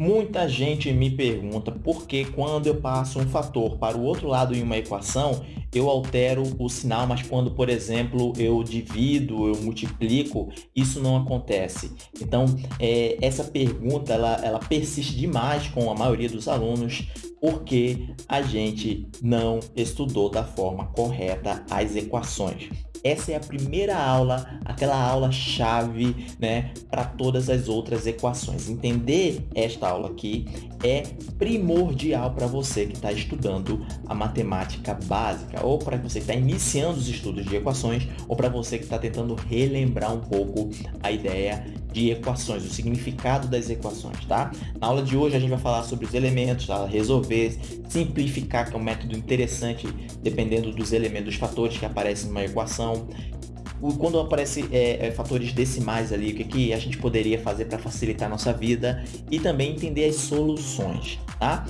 Muita gente me pergunta por que quando eu passo um fator para o outro lado em uma equação, eu altero o sinal, mas quando, por exemplo, eu divido, eu multiplico, isso não acontece. Então, é, essa pergunta ela, ela persiste demais com a maioria dos alunos, porque a gente não estudou da forma correta as equações. Essa é a primeira aula, aquela aula-chave né, para todas as outras equações. Entender esta aula aqui é primordial para você que está estudando a matemática básica, ou para você que está iniciando os estudos de equações, ou para você que está tentando relembrar um pouco a ideia de equações, o significado das equações, tá? Na aula de hoje a gente vai falar sobre os elementos, tá? resolver, simplificar, que é um método interessante dependendo dos elementos, dos fatores que aparecem numa equação. Quando aparecem é, é, fatores decimais ali, o que, que a gente poderia fazer para facilitar a nossa vida e também entender as soluções, tá?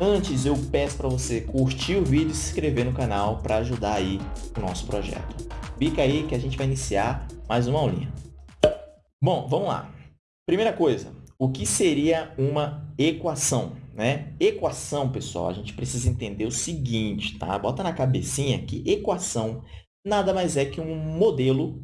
Antes, eu peço para você curtir o vídeo e se inscrever no canal para ajudar aí o nosso projeto. Fica aí que a gente vai iniciar mais uma aulinha. Bom, vamos lá. Primeira coisa, o que seria uma equação? Né? Equação, pessoal, a gente precisa entender o seguinte, tá? Bota na cabecinha que equação nada mais é que um modelo,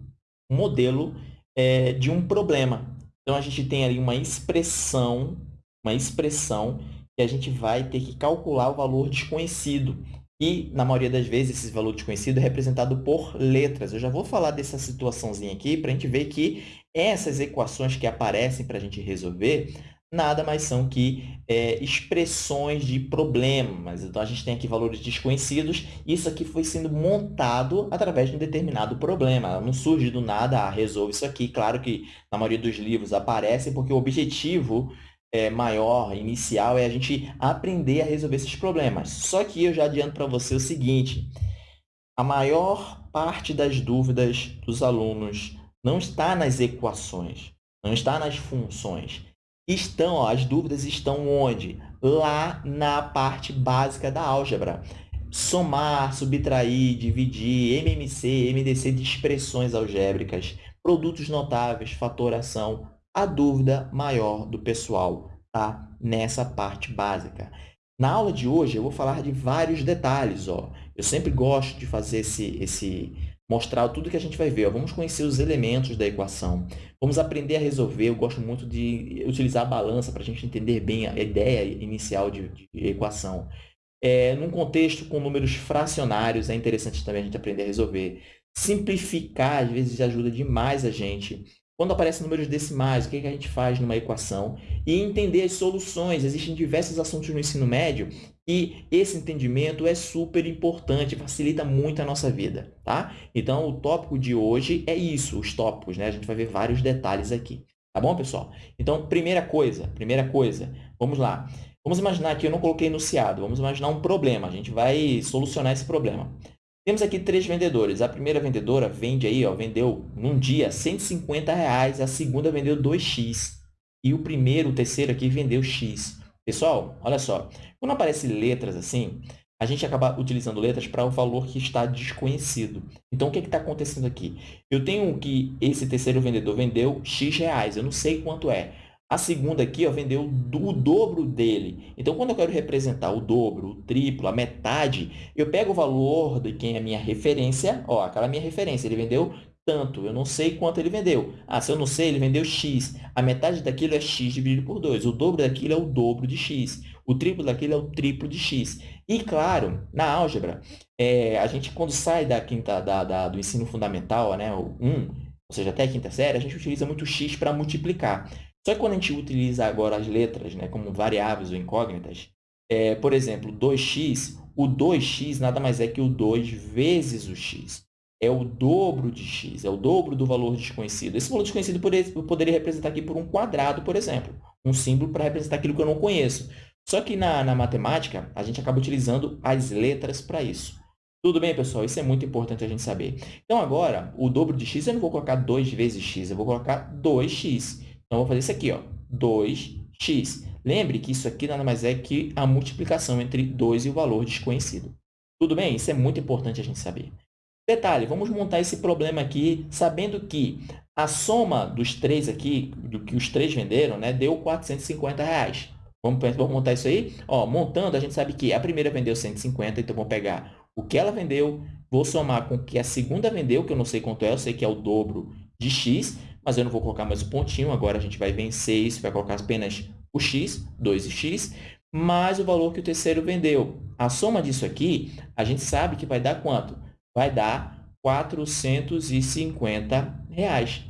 um modelo é, de um problema. Então, a gente tem ali uma expressão, uma expressão que a gente vai ter que calcular o valor desconhecido. E, na maioria das vezes, esse valor desconhecido é representado por letras. Eu já vou falar dessa situaçãozinha aqui para a gente ver que essas equações que aparecem para a gente resolver nada mais são que é, expressões de problemas. Então, a gente tem aqui valores desconhecidos. Isso aqui foi sendo montado através de um determinado problema. Não surge do nada, ah, resolve isso aqui. Claro que, na maioria dos livros, aparece porque o objetivo é, maior, inicial, é a gente aprender a resolver esses problemas. Só que eu já adianto para você o seguinte, a maior parte das dúvidas dos alunos não está nas equações, não está nas funções. Estão, ó, as dúvidas estão onde? Lá na parte básica da álgebra. Somar, subtrair, dividir, MMC, MDC de expressões algébricas, produtos notáveis, fatoração, a dúvida maior do pessoal está nessa parte básica. Na aula de hoje, eu vou falar de vários detalhes. Ó. Eu sempre gosto de fazer esse, esse mostrar tudo que a gente vai ver. Ó. Vamos conhecer os elementos da equação. Vamos aprender a resolver. Eu gosto muito de utilizar a balança para a gente entender bem a ideia inicial de, de equação. É, num contexto com números fracionários, é interessante também a gente aprender a resolver. Simplificar, às vezes, ajuda demais a gente quando aparecem números decimais, o que, a gente faz numa equação? E entender as soluções. Existem diversos assuntos no ensino médio e esse entendimento é super importante, facilita muito a nossa vida, tá? Então, o tópico de hoje é isso, os tópicos, né? A gente vai ver vários detalhes aqui, tá bom, pessoal? Então, primeira coisa, primeira coisa, vamos lá. Vamos imaginar que eu não coloquei enunciado, vamos imaginar um problema, a gente vai solucionar esse problema. Temos aqui três vendedores. A primeira vendedora vende aí, ó, vendeu num dia 150 reais, a segunda vendeu 2x e o primeiro, o terceiro aqui vendeu x. Pessoal, olha só, quando aparecem letras assim, a gente acaba utilizando letras para o valor que está desconhecido. Então, o que está acontecendo aqui? Eu tenho que esse terceiro vendedor vendeu x reais, eu não sei quanto é. A segunda aqui ó, vendeu o dobro dele. Então, quando eu quero representar o dobro, o triplo, a metade, eu pego o valor de quem é minha referência. Ó, aquela minha referência, ele vendeu tanto, eu não sei quanto ele vendeu. Ah, se eu não sei, ele vendeu x. A metade daquilo é x dividido por 2. O dobro daquilo é o dobro de x. O triplo daquilo é o triplo de x. E, claro, na álgebra, é, a gente, quando sai da quinta, da, da, do ensino fundamental, né, o 1, ou seja, até a quinta série, a gente utiliza muito x para multiplicar. Só que quando a gente utiliza agora as letras né, como variáveis ou incógnitas, é, por exemplo, 2x, o 2x nada mais é que o 2 vezes o x. É o dobro de x, é o dobro do valor desconhecido. Esse valor desconhecido eu poderia representar aqui por um quadrado, por exemplo. Um símbolo para representar aquilo que eu não conheço. Só que na, na matemática, a gente acaba utilizando as letras para isso. Tudo bem, pessoal? Isso é muito importante a gente saber. Então, agora, o dobro de x, eu não vou colocar 2 vezes x, eu vou colocar 2x. Então, vou fazer isso aqui, ó, 2x. Lembre que isso aqui nada mais é que a multiplicação entre 2 e o valor desconhecido. Tudo bem? Isso é muito importante a gente saber. Detalhe, vamos montar esse problema aqui sabendo que a soma dos três aqui, do que os três venderam, né, deu 450 reais. Vamos, vamos montar isso aí? Ó, montando, a gente sabe que a primeira vendeu 150, então vamos pegar o que ela vendeu, vou somar com o que a segunda vendeu, que eu não sei quanto é, eu sei que é o dobro de x, mas eu não vou colocar mais o pontinho, agora a gente vai vencer isso, vai colocar apenas o x, 2x, mais o valor que o terceiro vendeu. A soma disso aqui, a gente sabe que vai dar quanto? Vai dar 450 reais.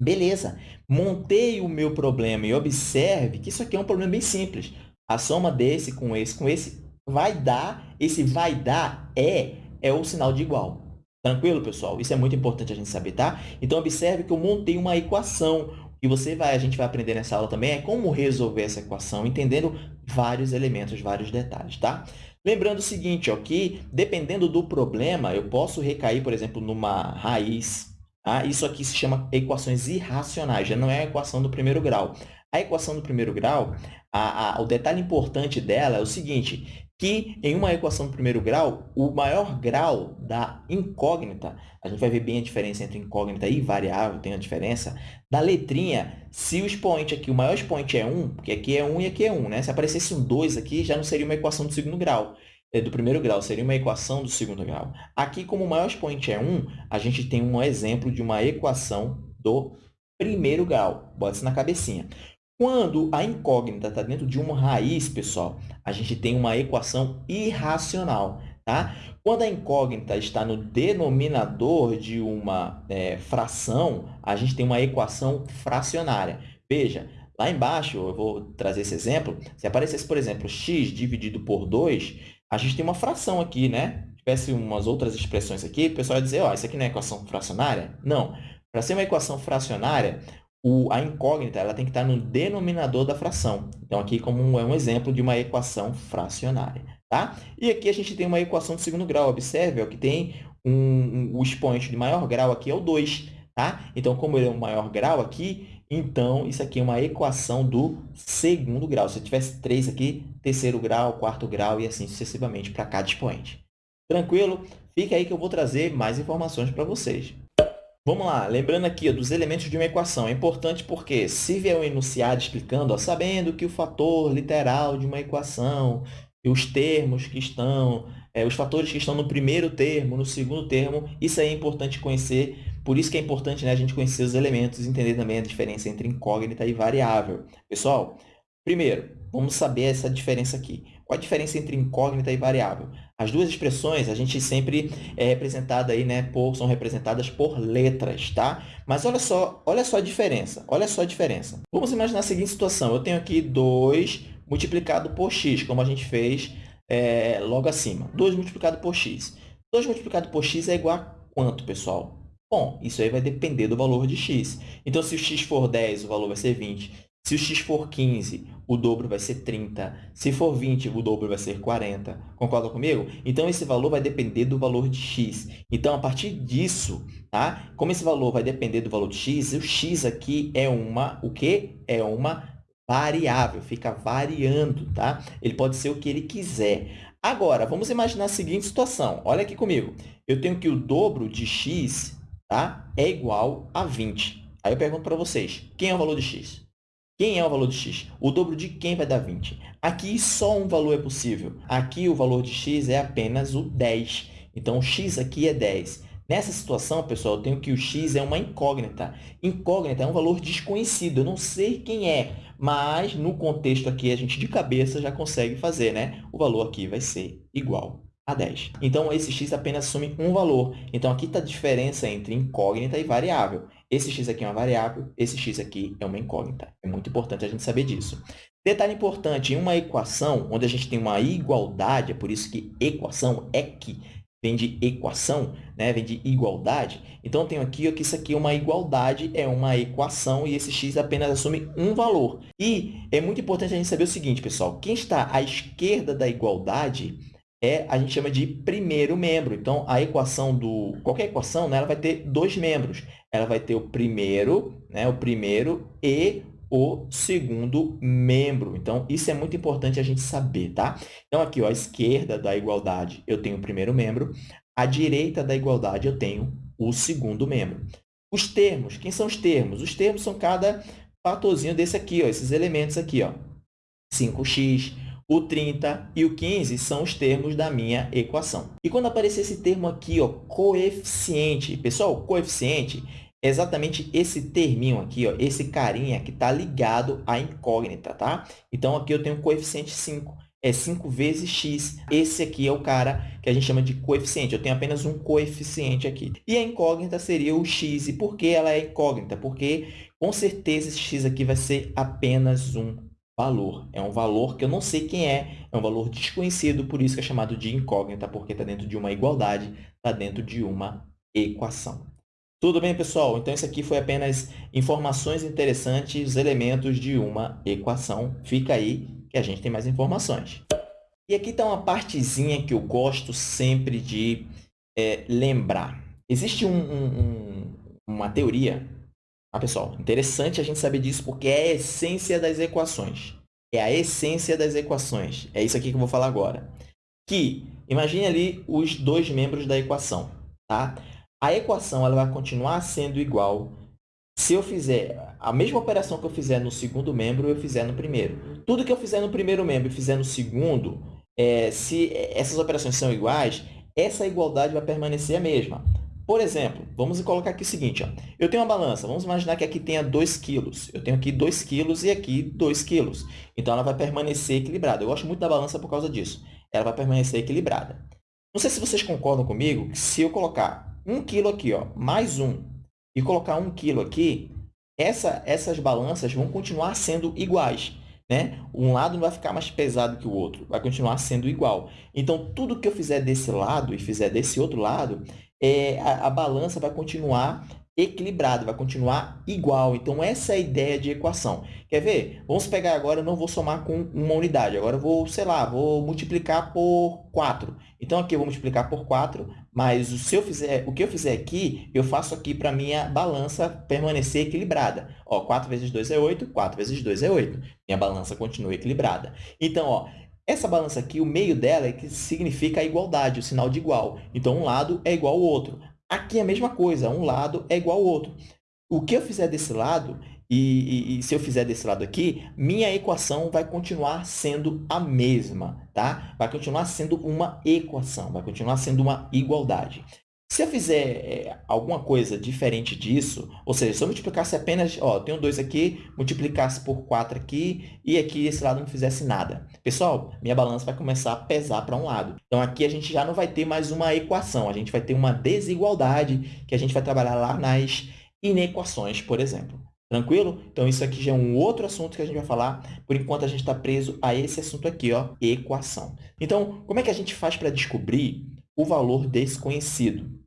Beleza, montei o meu problema e observe que isso aqui é um problema bem simples. A soma desse com esse com esse vai dar, esse vai dar é, é o sinal de igual. Tranquilo, pessoal? Isso é muito importante a gente saber, tá? Então, observe que eu montei uma equação. Que você vai, a gente vai aprender nessa aula também é como resolver essa equação, entendendo vários elementos, vários detalhes, tá? Lembrando o seguinte, ó, que dependendo do problema, eu posso recair, por exemplo, numa raiz. Tá? Isso aqui se chama equações irracionais, já não é a equação do primeiro grau. A equação do primeiro grau, a, a, o detalhe importante dela é o seguinte, que em uma equação do primeiro grau, o maior grau da incógnita, a gente vai ver bem a diferença entre incógnita e variável, tem a diferença, da letrinha, se o expoente aqui, o maior expoente é 1, porque aqui é 1 e aqui é 1, né? Se aparecesse um 2 aqui, já não seria uma equação do segundo grau, é do primeiro grau, seria uma equação do segundo grau. Aqui, como o maior expoente é 1, a gente tem um exemplo de uma equação do primeiro grau. Bota isso na cabecinha. Quando a incógnita está dentro de uma raiz, pessoal, a gente tem uma equação irracional. Tá? Quando a incógnita está no denominador de uma é, fração, a gente tem uma equação fracionária. Veja, lá embaixo, eu vou trazer esse exemplo, se aparecesse, por exemplo, x dividido por 2, a gente tem uma fração aqui, né? Se tivesse umas outras expressões aqui, o pessoal ia dizer, ó, isso aqui não é equação fracionária? Não. Para ser uma equação fracionária, o, a incógnita ela tem que estar no denominador da fração. Então, aqui como é um exemplo de uma equação fracionária. Tá? E aqui a gente tem uma equação de segundo grau. Observe ó, que tem um, um, o expoente de maior grau aqui é o 2. Tá? Então, como ele é o maior grau aqui, então isso aqui é uma equação do segundo grau. Se eu tivesse três aqui, terceiro grau, quarto grau e assim sucessivamente para cada expoente. Tranquilo? Fica aí que eu vou trazer mais informações para vocês. Vamos lá, lembrando aqui ó, dos elementos de uma equação. É importante porque, se vier um enunciado explicando, ó, sabendo que o fator literal de uma equação e os termos que estão, é, os fatores que estão no primeiro termo, no segundo termo, isso aí é importante conhecer. Por isso que é importante né, a gente conhecer os elementos entender também a diferença entre incógnita e variável. Pessoal, primeiro, vamos saber essa diferença aqui. Qual a diferença entre incógnita e variável? As duas expressões, a gente sempre é representada aí, né, por, são representadas por letras, tá? Mas olha só, olha só a diferença, olha só a diferença. Vamos imaginar a seguinte situação, eu tenho aqui 2 multiplicado por x, como a gente fez é, logo acima. 2 multiplicado por x. 2 multiplicado por x é igual a quanto, pessoal? Bom, isso aí vai depender do valor de x. Então, se o x for 10, o valor vai ser 20. Se o x for 15, o dobro vai ser 30. Se for 20, o dobro vai ser 40. Concorda comigo? Então, esse valor vai depender do valor de x. Então, a partir disso, tá? como esse valor vai depender do valor de x, o x aqui é uma, o quê? É uma variável, fica variando, tá? Ele pode ser o que ele quiser. Agora, vamos imaginar a seguinte situação. Olha aqui comigo. Eu tenho que o dobro de x tá? é igual a 20. Aí eu pergunto para vocês, quem é o valor de x? Quem é o valor de x? O dobro de quem vai dar 20? Aqui só um valor é possível. Aqui o valor de x é apenas o 10. Então, o x aqui é 10. Nessa situação, pessoal, eu tenho que o x é uma incógnita. Incógnita é um valor desconhecido, eu não sei quem é, mas no contexto aqui a gente de cabeça já consegue fazer, né? O valor aqui vai ser igual a 10. Então, esse x apenas assume um valor. Então, aqui está a diferença entre incógnita e variável. Esse x aqui é uma variável, esse x aqui é uma incógnita. É muito importante a gente saber disso. Detalhe importante, em uma equação, onde a gente tem uma igualdade, é por isso que equação é que vem de equação, né? vem de igualdade. Então, eu tenho aqui que isso aqui é uma igualdade, é uma equação, e esse x apenas assume um valor. E é muito importante a gente saber o seguinte, pessoal, quem está à esquerda da igualdade é, a gente chama de primeiro membro. Então, a equação do... Qualquer equação, né, ela vai ter dois membros. Ela vai ter o primeiro, né, o primeiro e o segundo membro. Então, isso é muito importante a gente saber, tá? Então, aqui, ó, à esquerda da igualdade, eu tenho o primeiro membro. À direita da igualdade, eu tenho o segundo membro. Os termos, quem são os termos? Os termos são cada fatorzinho desse aqui, ó, esses elementos aqui. Ó. 5x, o 30 e o 15 são os termos da minha equação. E quando aparecer esse termo aqui, ó, coeficiente, pessoal, coeficiente é exatamente esse terminho aqui, ó, esse carinha que está ligado à incógnita, tá? Então, aqui eu tenho coeficiente 5, é 5 vezes x. Esse aqui é o cara que a gente chama de coeficiente. Eu tenho apenas um coeficiente aqui. E a incógnita seria o x. E por que ela é incógnita? Porque, com certeza, esse x aqui vai ser apenas um valor. É um valor que eu não sei quem é, é um valor desconhecido, por isso que é chamado de incógnita, porque está dentro de uma igualdade, está dentro de uma equação. Tudo bem, pessoal? Então, isso aqui foi apenas informações interessantes, elementos de uma equação. Fica aí que a gente tem mais informações. E aqui está uma partezinha que eu gosto sempre de é, lembrar. Existe um, um, um, uma teoria ah, pessoal, interessante a gente saber disso porque é a essência das equações. É a essência das equações. É isso aqui que eu vou falar agora. Que, imagine ali os dois membros da equação. Tá? A equação ela vai continuar sendo igual se eu fizer a mesma operação que eu fizer no segundo membro, eu fizer no primeiro. Tudo que eu fizer no primeiro membro e fizer no segundo, é, se essas operações são iguais, essa igualdade vai permanecer a mesma. Por exemplo, vamos colocar aqui o seguinte, ó. eu tenho uma balança, vamos imaginar que aqui tenha 2 quilos. Eu tenho aqui 2 quilos e aqui 2 quilos. Então, ela vai permanecer equilibrada. Eu gosto muito da balança por causa disso. Ela vai permanecer equilibrada. Não sei se vocês concordam comigo que se eu colocar 1 quilo aqui, ó, mais 1, e colocar 1 quilo aqui, essa, essas balanças vão continuar sendo iguais. Né? Um lado não vai ficar mais pesado que o outro, vai continuar sendo igual. Então, tudo que eu fizer desse lado e fizer desse outro lado, é, a, a balança vai continuar equilibrada, vai continuar igual. Então, essa é a ideia de equação. Quer ver? Vamos pegar agora, eu não vou somar com uma unidade. Agora, eu vou, sei lá, vou multiplicar por 4. Então, aqui eu vou multiplicar por 4, mas se eu fizer, o que eu fizer aqui, eu faço aqui para a minha balança permanecer equilibrada. Ó, 4 vezes 2 é 8, 4 vezes 2 é 8. Minha balança continua equilibrada. Então, ó, essa balança aqui, o meio dela é que significa a igualdade, o sinal de igual. Então, um lado é igual ao outro. Aqui é a mesma coisa, um lado é igual ao outro. O que eu fizer desse lado, e, e, e, se eu fizer desse lado aqui, minha equação vai continuar sendo a mesma, tá? Vai continuar sendo uma equação, vai continuar sendo uma igualdade. Se eu fizer é, alguma coisa diferente disso, ou seja, se eu multiplicasse apenas, ó, tenho 2 aqui, multiplicasse por 4 aqui, e aqui esse lado não fizesse nada. Pessoal, minha balança vai começar a pesar para um lado. Então, aqui a gente já não vai ter mais uma equação, a gente vai ter uma desigualdade que a gente vai trabalhar lá nas inequações, por exemplo. Tranquilo? Então, isso aqui já é um outro assunto que a gente vai falar, por enquanto a gente está preso a esse assunto aqui, ó, equação. Então, como é que a gente faz para descobrir o valor desconhecido?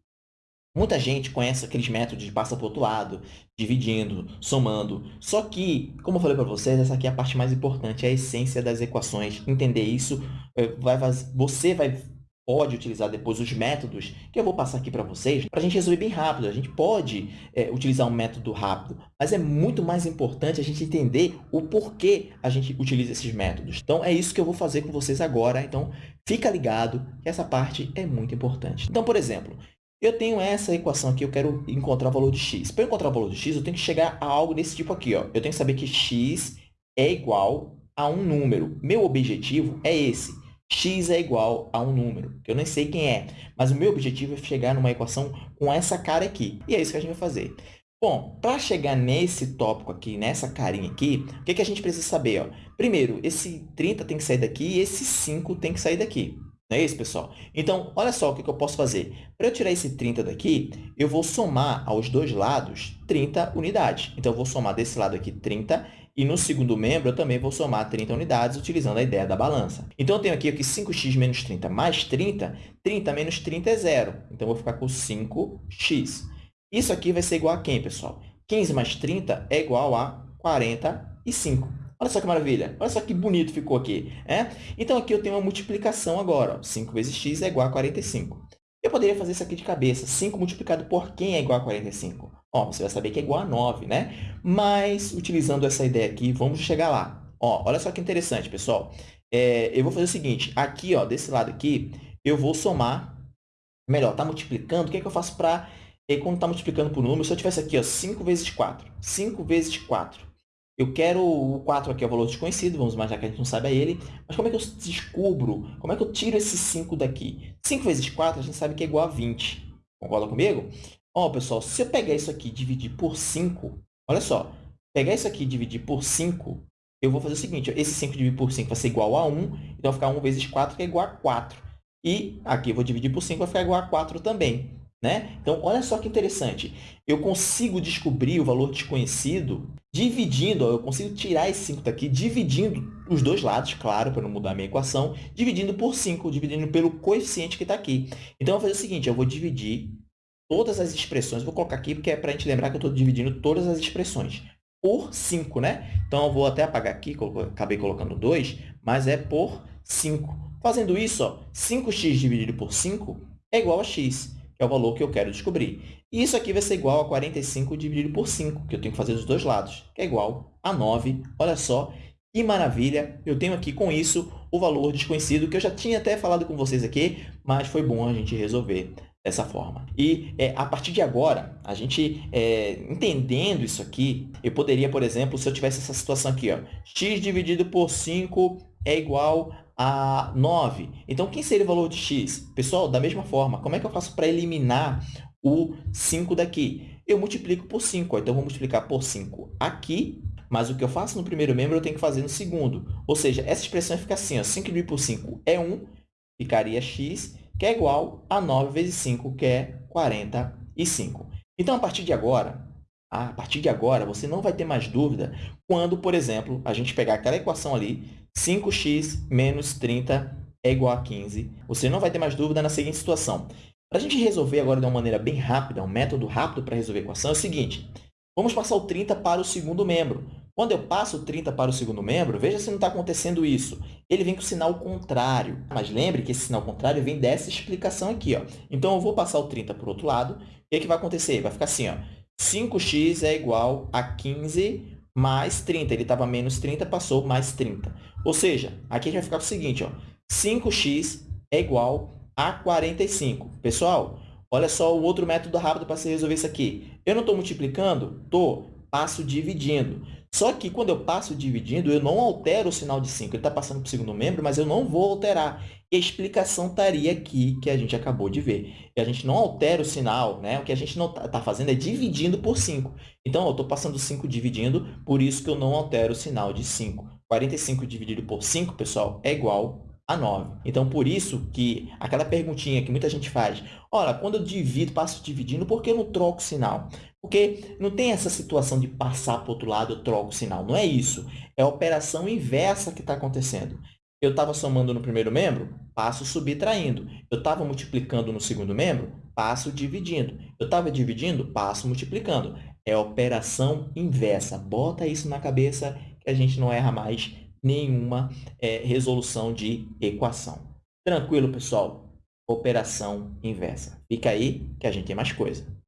Muita gente conhece aqueles métodos de passa para outro lado, dividindo, somando. Só que, como eu falei para vocês, essa aqui é a parte mais importante, é a essência das equações. Entender isso, eh, vai, você vai, pode utilizar depois os métodos que eu vou passar aqui para vocês, para a gente resolver bem rápido. A gente pode é, utilizar um método rápido, mas é muito mais importante a gente entender o porquê a gente utiliza esses métodos. Então, é isso que eu vou fazer com vocês agora. Então, fica ligado que essa parte é muito importante. Então, por exemplo, eu tenho essa equação aqui, eu quero encontrar o valor de x. Para encontrar o valor de x, eu tenho que chegar a algo desse tipo aqui. Ó. Eu tenho que saber que x é igual a um número. Meu objetivo é esse. X é igual a um número, que eu nem sei quem é. Mas o meu objetivo é chegar numa equação com essa cara aqui. E é isso que a gente vai fazer. Bom, para chegar nesse tópico aqui, nessa carinha aqui, o que, que a gente precisa saber? Ó? Primeiro, esse 30 tem que sair daqui e esse 5 tem que sair daqui. Não é isso, pessoal? Então, olha só o que eu posso fazer. Para eu tirar esse 30 daqui, eu vou somar aos dois lados 30 unidades. Então, eu vou somar desse lado aqui 30 e no segundo membro eu também vou somar 30 unidades utilizando a ideia da balança. Então, eu tenho aqui, aqui 5x menos 30 mais 30. 30 menos 30 é zero. Então, eu vou ficar com 5x. Isso aqui vai ser igual a quem, pessoal? 15 mais 30 é igual a 45. Olha só que maravilha. Olha só que bonito ficou aqui. É? Então, aqui eu tenho uma multiplicação agora. Ó. 5 vezes x é igual a 45. Eu poderia fazer isso aqui de cabeça. 5 multiplicado por quem é igual a 45? Ó, você vai saber que é igual a 9, né? Mas, utilizando essa ideia aqui, vamos chegar lá. Ó, olha só que interessante, pessoal. É, eu vou fazer o seguinte. Aqui, ó, desse lado aqui, eu vou somar Melhor, está multiplicando, o que, é que eu faço para... Quando está multiplicando por número, se eu tivesse aqui ó, 5 vezes 4, 5 vezes 4, eu quero o 4 aqui é o valor desconhecido, vamos imaginar que a gente não sabe ele, mas como é que eu descubro, como é que eu tiro esse 5 daqui? 5 vezes 4 a gente sabe que é igual a 20. Concorda comigo? Ó, pessoal, se eu pegar isso aqui e dividir por 5, olha só, pegar isso aqui e dividir por 5, eu vou fazer o seguinte, esse 5 dividido por 5 vai ser igual a 1, então vai ficar 1 vezes 4, que é igual a 4. E aqui eu vou dividir por 5, vai ficar igual a 4 também. Né? Então, olha só que interessante. Eu consigo descobrir o valor desconhecido dividindo, ó, eu consigo tirar esse 5 daqui, dividindo os dois lados, claro, para não mudar a minha equação, dividindo por 5, dividindo pelo coeficiente que está aqui. Então, eu vou fazer o seguinte, eu vou dividir todas as expressões, vou colocar aqui porque é para a gente lembrar que eu estou dividindo todas as expressões por 5, né? Então, eu vou até apagar aqui, acabei colocando 2, mas é por 5. Fazendo isso, ó, 5x dividido por 5 é igual a x que é o valor que eu quero descobrir. E isso aqui vai ser igual a 45 dividido por 5, que eu tenho que fazer dos dois lados, que é igual a 9. Olha só, que maravilha! Eu tenho aqui com isso o valor desconhecido, que eu já tinha até falado com vocês aqui, mas foi bom a gente resolver dessa forma. E é, a partir de agora, a gente é, entendendo isso aqui, eu poderia, por exemplo, se eu tivesse essa situação aqui, ó, x dividido por 5 é igual a 9. Então, quem seria o valor de x? Pessoal, da mesma forma, como é que eu faço para eliminar o 5 daqui? Eu multiplico por 5. Então, eu vou multiplicar por 5 aqui, mas o que eu faço no primeiro membro, eu tenho que fazer no segundo. Ou seja, essa expressão fica assim, ó, 5 dividido por 5 é 1, ficaria x, que é igual a 9 vezes 5, que é 45. Então, a partir de agora, a partir de agora, você não vai ter mais dúvida quando, por exemplo, a gente pegar aquela equação ali, 5x menos 30 é igual a 15. Você não vai ter mais dúvida na seguinte situação. Para a gente resolver agora de uma maneira bem rápida, um método rápido para resolver a equação é o seguinte. Vamos passar o 30 para o segundo membro. Quando eu passo o 30 para o segundo membro, veja se não está acontecendo isso. Ele vem com o sinal contrário. Mas lembre que esse sinal contrário vem dessa explicação aqui. Ó. Então, eu vou passar o 30 para o outro lado. O que, é que vai acontecer? Vai ficar assim. Ó. 5x é igual a 15 mais 30. Ele estava menos 30, passou mais 30. Ou seja, aqui a gente vai ficar o seguinte, ó, 5x é igual a 45. Pessoal, olha só o outro método rápido para se resolver isso aqui. Eu não estou multiplicando? Estou. Passo dividindo. Só que quando eu passo dividindo, eu não altero o sinal de 5. Ele está passando para o segundo membro, mas eu não vou alterar. E a explicação estaria aqui, que a gente acabou de ver. E a gente não altera o sinal, né? O que a gente não está tá fazendo é dividindo por 5. Então, eu estou passando 5 dividindo, por isso que eu não altero o sinal de 5. 45 dividido por 5, pessoal, é igual a 9. Então, por isso que aquela perguntinha que muita gente faz, olha, quando eu divido, passo dividindo, por que eu não troco o sinal? Porque não tem essa situação de passar para outro lado, eu troco o sinal. Não é isso. É a operação inversa que está acontecendo. Eu estava somando no primeiro membro, passo subtraindo. Eu estava multiplicando no segundo membro, passo dividindo. Eu estava dividindo, passo multiplicando. É a operação inversa. Bota isso na cabeça que a gente não erra mais nenhuma é, resolução de equação. Tranquilo, pessoal? Operação inversa. Fica aí que a gente tem mais coisa.